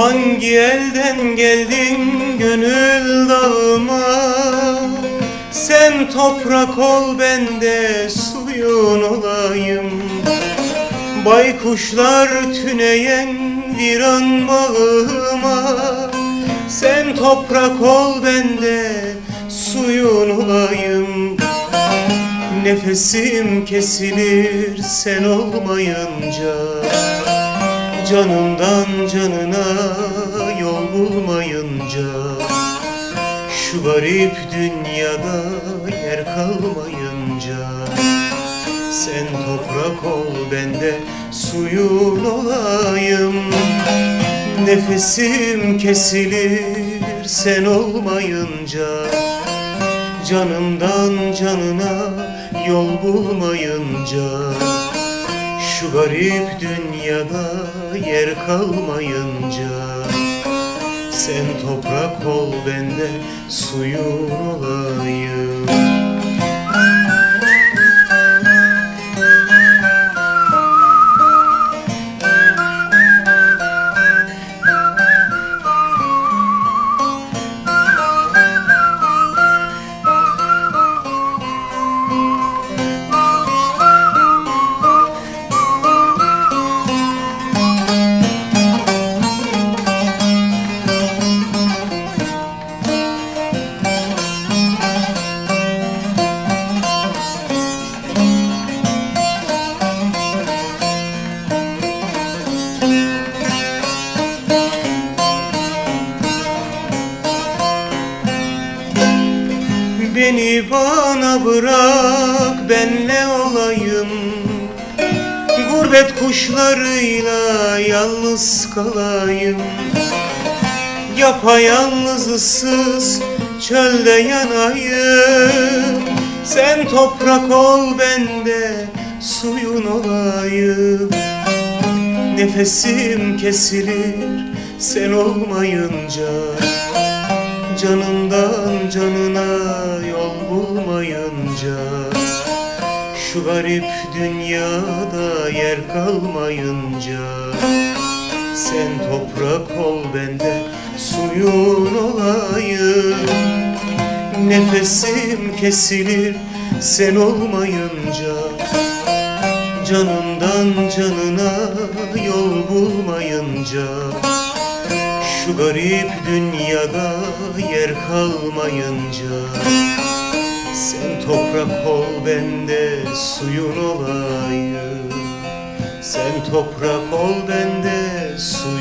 Hangi elden geldin gönül dağıma? Sen toprak ol ben de suyun olayım. Baykuşlar tüneyen viran bağıma. Sen toprak ol ben de suyun olayım. Nefesim kesilir sen olmayınca Canımdan canına yol bulmayınca Şu garip dünyada yer kalmayınca Sen toprak ol ben de suyun olayım. Nefesim kesilir sen olmayınca Canımdan canına yol bulmayınca Şu garip dünyada yer kalmayınca Sen toprak ol ben de suyun olayım Beni bana bırak benle olayım. Gurbet kuşlarıyla yalnız kalayım. Yapayalnız ıssız çölde yanayım. Sen toprak ol ben de suyun olayım. Nefesim kesilir sen olmayınca Canımdan canına yol bulmayınca Şu garip dünyada yer kalmayınca Sen toprak ol ben de suyun olayım. Nefesim kesilir sen olmayınca Canımdan canına yol bulmayınca şu garip dünyada yer kalmayınca Sen toprak ol ben de suyun olayım Sen toprak ol ben de suyun